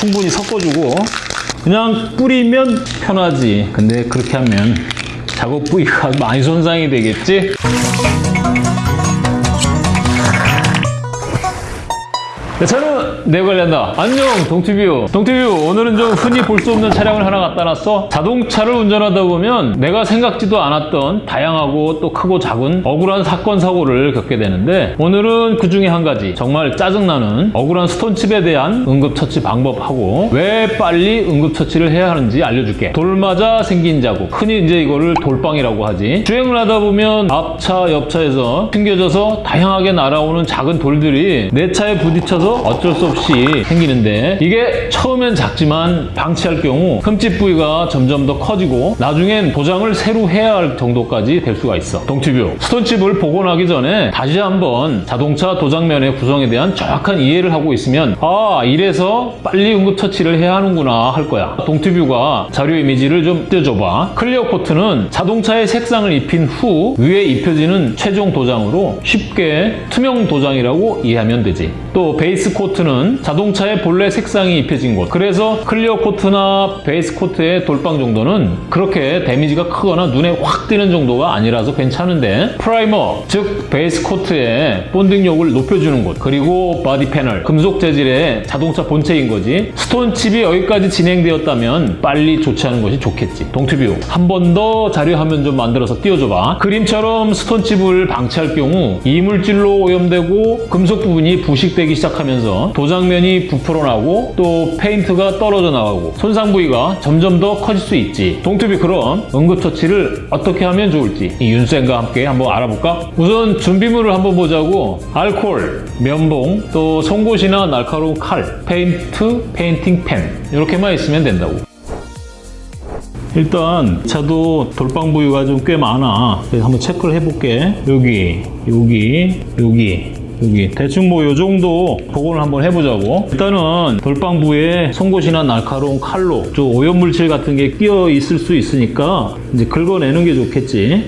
충분히 섞어주고 그냥 뿌리면 편하지 근데 그렇게 하면 작업 부위가 많이 손상이 되겠지? 네, 저는 내 관련다. 안녕, 동티뷰. 동티뷰, 오늘은 좀 흔히 볼 수 없는 차량을 하나 갖다 놨어. 자동차를 운전하다 보면 내가 생각지도 않았던 다양하고 또 크고 작은 억울한 사건, 사고를 겪게 되는데 오늘은 그 중에 한 가지 정말 짜증나는 억울한 스톤칩에 대한 응급처치 방법하고 왜 빨리 응급처치를 해야 하는지 알려줄게. 돌 맞아 생긴 자국. 흔히 이제 이거를 돌방이라고 하지. 주행을 하다 보면 앞차, 옆차에서 튕겨져서 다양하게 날아오는 작은 돌들이 내 차에 부딪혀서 어쩔 수 없이 생기는데 이게 처음엔 작지만 방치할 경우 흠집 부위가 점점 더 커지고 나중엔 도장을 새로 해야 할 정도까지 될 수가 있어. 동티뷰. stone chip을 복원하기 전에 다시 한번 자동차 도장면의 구성에 대한 정확한 이해를 하고 있으면 아 이래서 빨리 응급처치를 해야 하는구나 할 거야. 동티뷰가 자료 이미지를 좀 띄워줘봐. clear coat는 자동차에 색상을 입힌 후 위에 입혀지는 최종 도장으로 쉽게 투명 도장이라고 이해하면 되지. 또 base coat는 자동차에 본래 색상이 입혀진 곳. 그래서 clear coat나 base coat의 돌방 정도는 그렇게 데미지가 크거나 눈에 확 띄는 정도가 아니라서 괜찮은데 primer, 즉 base coat의 bonding력을 높여주는 곳. 그리고 body panel, 금속 재질의 자동차 본체인 거지. stone chip이 여기까지 진행되었다면 빨리 조치하는 것이 좋겠지. 동티뷰. 한 번 더 자료 화면 좀 만들어서 띄워줘봐. 그림처럼 stone chip을 방치할 경우 이물질로 오염되고 금속 부분이 부식되기 시작 하면서 도장면이 부풀어 나고 또 페인트가 떨어져 나가고 손상 부위가 점점 더 커질 수 있지. 동티뷰 그럼 응급처치를 어떻게 하면 좋을지 이 윤쌤과 함께 한번 알아볼까? 우선 준비물을 한번 보자고 알콜, 면봉, 또 송곳이나 날카로운 칼, 페인트, painting pen 이렇게만 있으면 된다고. 일단 차도 돌방 부위가 좀 꽤 많아. 그래서 한번 체크를 해볼게. 여기, 여기, 여기. 여기. 대충 뭐 요 정도 복원을 한번 해보자고. 일단은 돌방 부에 송곳이나 날카로운 칼로 좀 오염물질 같은 게 끼어 있을 수 있으니까 이제 긁어내는 게 좋겠지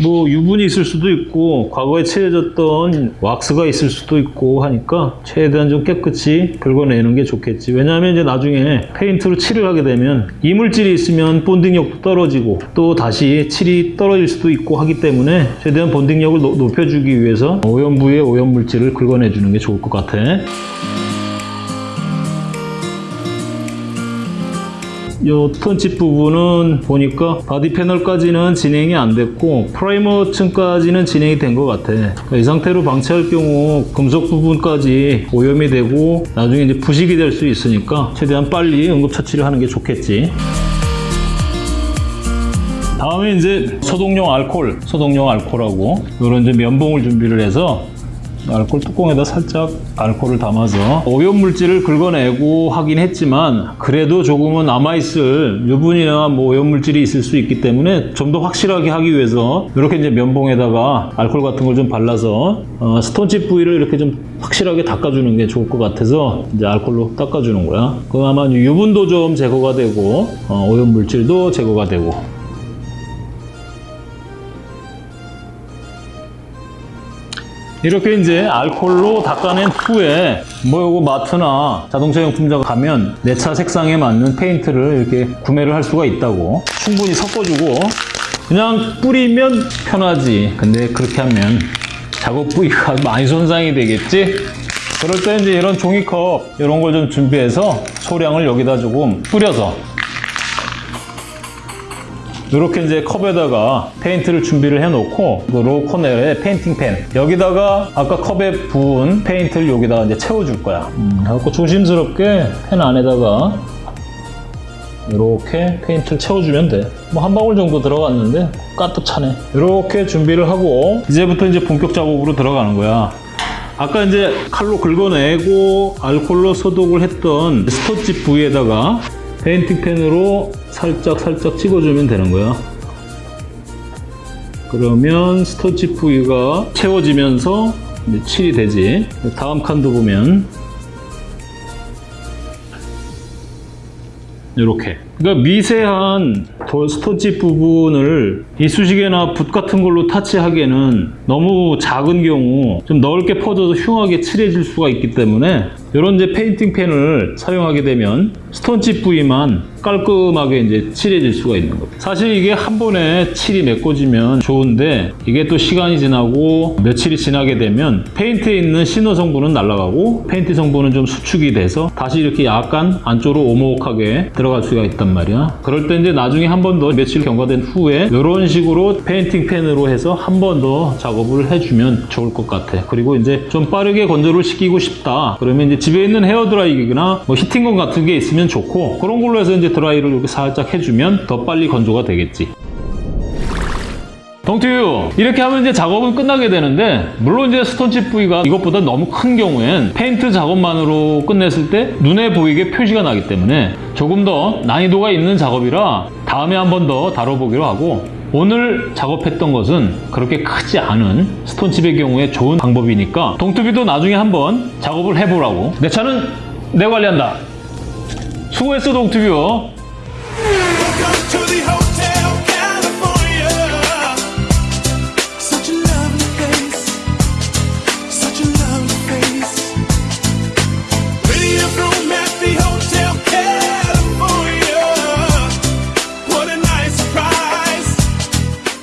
뭐 유분이 있을 수도 있고 과거에 칠해졌던 왁스가 있을 수도 있고 하니까 최대한 좀 깨끗이 긁어내는 게 좋겠지. 왜냐하면 이제 나중에 페인트로 칠을 하게 되면 이물질이 있으면 bonding력도 떨어지고 또 다시 칠이 떨어질 수도 있고 하기 때문에 최대한 bonding력을 노- 높여주기 위해서 오염부의 오염물질을 긁어내주는 게 좋을 것 같아 요 stone chip 부분은 보니까 바디 패널까지는 진행이 안 됐고 프라이머 층까지는 진행이 된 것 같아. 그러니까 이 상태로 방치할 경우 금속 부분까지 오염이 되고 나중에 이제 부식이 될 수 있으니까 최대한 빨리 응급처치를 하는 게 좋겠지. 다음에 이제 소독용 알콜, 소독용 알콜하고 이런 이제 면봉을 준비를 해서 알콜 뚜껑에다 살짝 알콜을 담아서 오염물질을 긁어내고 하긴 했지만 그래도 조금은 남아있을 유분이나 뭐 오염물질이 있을 수 있기 때문에 좀 더 확실하게 하기 위해서 이렇게 이제 면봉에다가 알콜 같은 걸 좀 발라서 어, 스톤칩 부위를 이렇게 좀 확실하게 닦아주는 게 좋을 것 같아서 이제 알콜로 닦아주는 거야. 그럼 아마 유분도 좀 제거가 되고 어, 오염물질도 제거가 되고 이렇게 이제 알콜로 닦아낸 후에 뭐 요거 마트나 자동차 용품점 가면 내 차 색상에 맞는 페인트를 이렇게 구매를 할 수가 있다고 충분히 섞어주고 그냥 뿌리면 편하지. 근데 그렇게 하면 작업 부위가 많이 손상이 되겠지? 그럴 때 이제 이런 종이컵 이런 걸 좀 준비해서 소량을 여기다 조금 뿌려서 이렇게 이제 컵에다가 페인트를 준비를 해놓고 그 로우 코넬의 페인팅 펜 여기다가 아까 컵에 부은 페인트를 여기다가 이제 채워줄 거야. 음, 그래갖고 조심스럽게 펜 안에다가 이렇게 페인트를 채워주면 돼. 뭐 한 방울 정도 들어갔는데 가득 차네. 이렇게 준비를 하고 이제부터 이제 본격 작업으로 들어가는 거야. 아까 이제 칼로 긁어내고 알콜로 소독을 했던 stone chip 부위에다가 페인팅 펜으로 살짝 살짝 찍어주면 되는 거야. 그러면 stone chip 부위가 채워지면서 이제 칠이 되지. 다음 칸도 보면 이렇게. 그러니까 미세한 돌 stone chip 부분을 이쑤시개나 붓 같은 걸로 터치하기에는 너무 작은 경우 좀 넓게 퍼져서 흉하게 칠해질 수가 있기 때문에 이런 이제 페인팅 펜을 사용하게 되면 stone chip 부위만 깔끔하게 이제 칠해질 수가 있는 겁니다. 사실 이게 한 번에 칠이 메꿔지면 좋은데 이게 또 시간이 지나고 며칠이 지나게 되면 페인트에 있는 신너 성분은 날아가고 페인트 성분은 좀 수축이 돼서 다시 이렇게 약간 안쪽으로 오목하게 들어갈 수가 있단 말이야. 그럴 때 이제 나중에 한 번 더 며칠 경과된 후에 이런 식으로 페인팅 펜으로 해서 한 번 더 작업을 해주면 좋을 것 같아. 그리고 이제 좀 빠르게 건조를 시키고 싶다. 그러면 이제 집에 있는 헤어드라이기나 뭐 heating gun 같은 게 있으면 좋고 그런 걸로 해서 이제 드라이를 이렇게 살짝 해주면 더 빨리 건조가 되겠지. 동투유 이렇게 하면 이제 작업은 끝나게 되는데 물론 이제 stone chip 부위가 이것보다 너무 큰 경우엔 페인트 작업만으로 끝냈을 때 눈에 보이게 표시가 나기 때문에 조금 더 난이도가 있는 작업이라 다음에 한 번 더 다뤄보기로 하고 오늘 작업했던 것은 그렇게 크지 않은 stone chip의 경우에 좋은 방법이니까 동투비도 나중에 한번 작업을 해보라고. 내 차는 내 관리한다. 수고했어 동투뷰